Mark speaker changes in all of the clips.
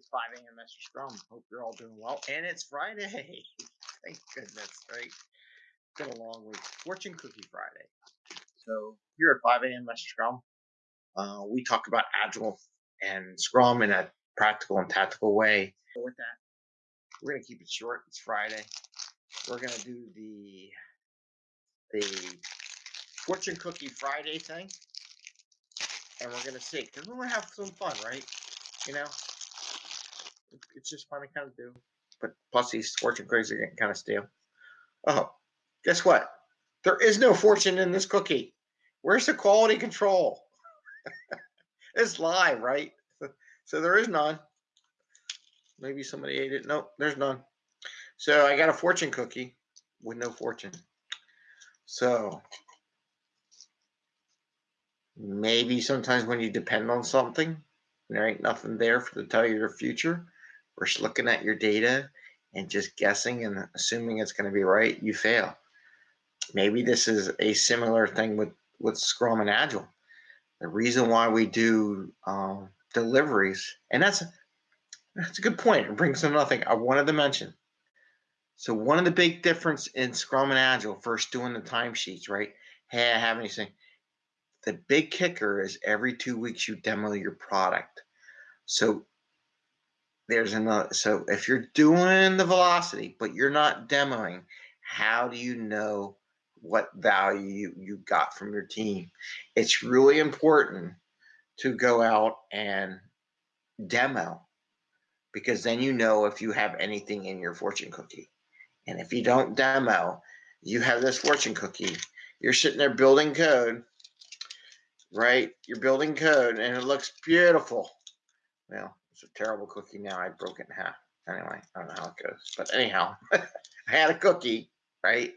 Speaker 1: It's 5 a.m. Mr. Scrum. Hope you're all doing well. And it's Friday. Thank goodness, right? Been a long week. Fortune Cookie Friday. So here at 5 a.m. Mr. Scrum, uh, we talk about Agile and Scrum in a practical and tactical way. With that, we're gonna keep it short. It's Friday. We're gonna do the the Fortune Cookie Friday thing, and we're gonna see because we're gonna have some fun, right? You know, it's just to kind of do. But plus, these fortune cookies are getting kind of stale. Oh, guess what? There is no fortune in this cookie. Where's the quality control? it's live, right? So there is none. Maybe somebody ate it. Nope, there's none. So I got a fortune cookie with no fortune. So maybe sometimes when you depend on something, there ain't nothing there for to tell you your future or just looking at your data and just guessing and assuming it's going to be right, you fail. Maybe this is a similar thing with, with Scrum and Agile. The reason why we do um, deliveries, and that's that's a good point. It brings to nothing. I wanted to mention. So one of the big difference in Scrum and Agile, first doing the timesheets, right? Hey, I have anything. The big kicker is every two weeks you demo your product. So there's another. Uh, so if you're doing the velocity, but you're not demoing, how do you know what value you, you got from your team? It's really important to go out and demo because then you know if you have anything in your fortune cookie. And if you don't demo, you have this fortune cookie. You're sitting there building code, right? You're building code and it looks beautiful. Well, it's a terrible cookie now. I broke it in half. Anyway, I don't know how it goes. But anyhow, I had a cookie, right?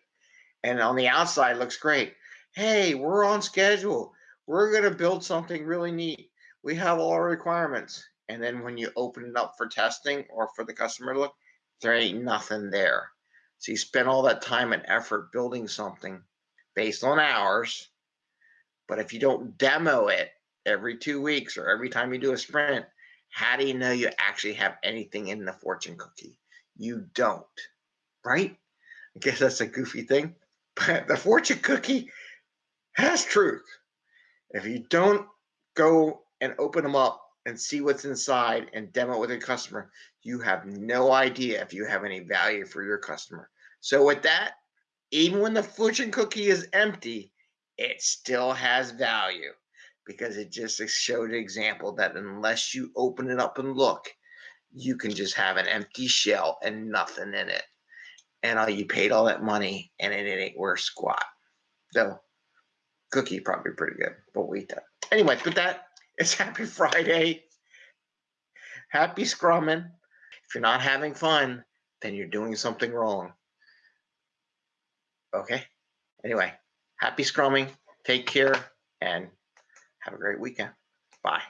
Speaker 1: And on the outside looks great. Hey, we're on schedule. We're going to build something really neat. We have all our requirements. And then when you open it up for testing or for the customer to look, there ain't nothing there. So you spend all that time and effort building something based on hours. But if you don't demo it every two weeks or every time you do a sprint, how do you know you actually have anything in the fortune cookie? You don't, right? I guess that's a goofy thing, but the fortune cookie has truth. If you don't go and open them up and see what's inside and demo it with a customer, you have no idea if you have any value for your customer. So with that, even when the fortune cookie is empty, it still has value because it just showed an example that unless you open it up and look, you can just have an empty shell and nothing in it. And all you paid all that money and it, ain't worth squat. So cookie probably pretty good, but we that. Anyway, with that, it's happy Friday. Happy scrumming. If you're not having fun, then you're doing something wrong. Okay? Anyway, happy scrumming. Take care and have a great weekend. Bye.